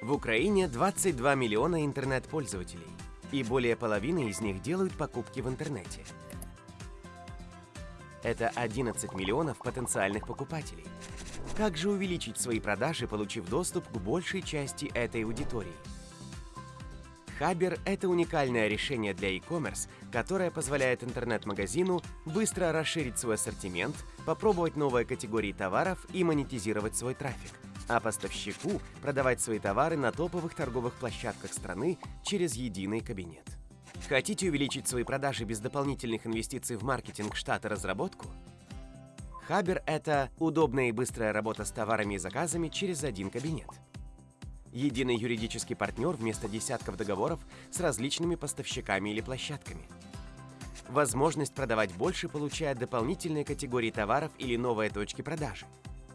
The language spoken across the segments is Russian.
В Украине 22 миллиона интернет-пользователей, и более половины из них делают покупки в интернете. Это 11 миллионов потенциальных покупателей. Как же увеличить свои продажи, получив доступ к большей части этой аудитории? Хабер – это уникальное решение для e-commerce, которое позволяет интернет-магазину быстро расширить свой ассортимент, попробовать новые категории товаров и монетизировать свой трафик – а поставщику продавать свои товары на топовых торговых площадках страны через единый кабинет. Хотите увеличить свои продажи без дополнительных инвестиций в маркетинг, штат разработку? Хабер – это удобная и быстрая работа с товарами и заказами через один кабинет. Единый юридический партнер вместо десятков договоров с различными поставщиками или площадками. Возможность продавать больше, получая дополнительные категории товаров или новые точки продажи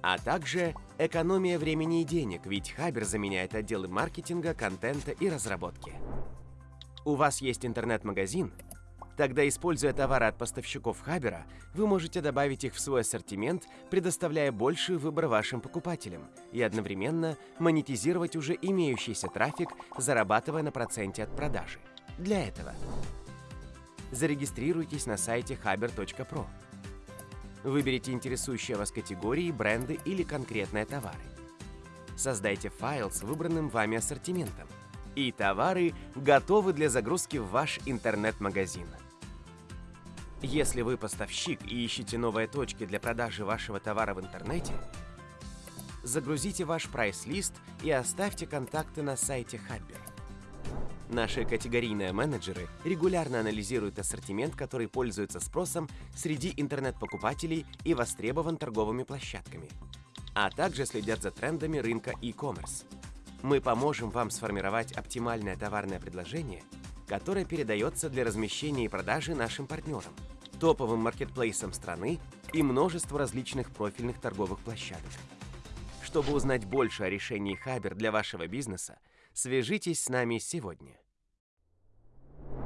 а также экономия времени и денег, ведь Хабер заменяет отделы маркетинга, контента и разработки. У вас есть интернет-магазин? Тогда, используя товары от поставщиков Хабера, вы можете добавить их в свой ассортимент, предоставляя больший выбор вашим покупателям и одновременно монетизировать уже имеющийся трафик, зарабатывая на проценте от продажи. Для этого зарегистрируйтесь на сайте haber.pro. Выберите интересующие вас категории, бренды или конкретные товары. Создайте файл с выбранным вами ассортиментом. И товары готовы для загрузки в ваш интернет-магазин. Если вы поставщик и ищете новые точки для продажи вашего товара в интернете, загрузите ваш прайс-лист и оставьте контакты на сайте Хаббер. Наши категорийные менеджеры регулярно анализируют ассортимент, который пользуется спросом среди интернет-покупателей и востребован торговыми площадками, а также следят за трендами рынка e-commerce. Мы поможем вам сформировать оптимальное товарное предложение, которое передается для размещения и продажи нашим партнерам, топовым маркетплейсам страны и множеству различных профильных торговых площадок. Чтобы узнать больше о решении Хабер для вашего бизнеса, свяжитесь с нами сегодня.